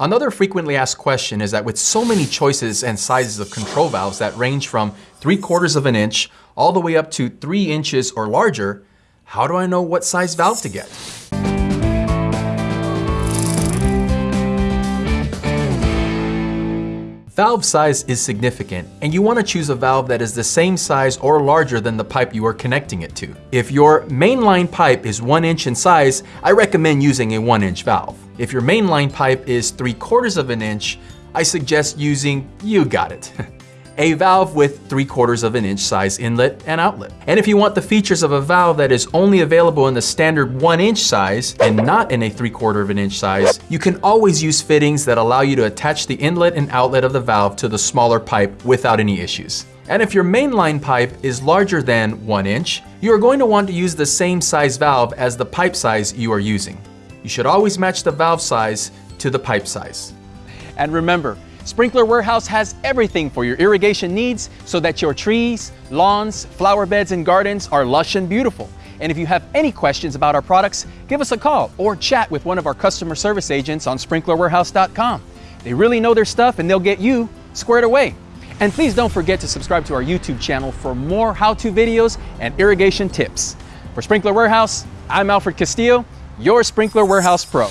Another frequently asked question is that with so many choices and sizes of control valves that range from 3 quarters of an inch all the way up to 3 inches or larger, how do I know what size valve to get? Valve size is significant, and you want to choose a valve that is the same size or larger than the pipe you are connecting it to. If your mainline pipe is 1 inch in size, I recommend using a 1 inch valve. If your mainline pipe is 3 quarters of an inch, I suggest using, you got it, a valve with 3 quarters of an inch size inlet and outlet. And if you want the features of a valve that is only available in the standard 1 inch size and not in a 3 quarter of an inch size, you can always use fittings that allow you to attach the inlet and outlet of the valve to the smaller pipe without any issues. And if your mainline pipe is larger than 1 inch, you are going to want to use the same size valve as the pipe size you are using. You should always match the valve size to the pipe size. And remember, Sprinkler Warehouse has everything for your irrigation needs so that your trees, lawns, flower beds, and gardens are lush and beautiful. And if you have any questions about our products, give us a call or chat with one of our customer service agents on sprinklerwarehouse.com. They really know their stuff and they'll get you squared away. And please don't forget to subscribe to our YouTube channel for more how-to videos and irrigation tips. For Sprinkler Warehouse, I'm Alfred Castillo, your Sprinkler Warehouse Pro.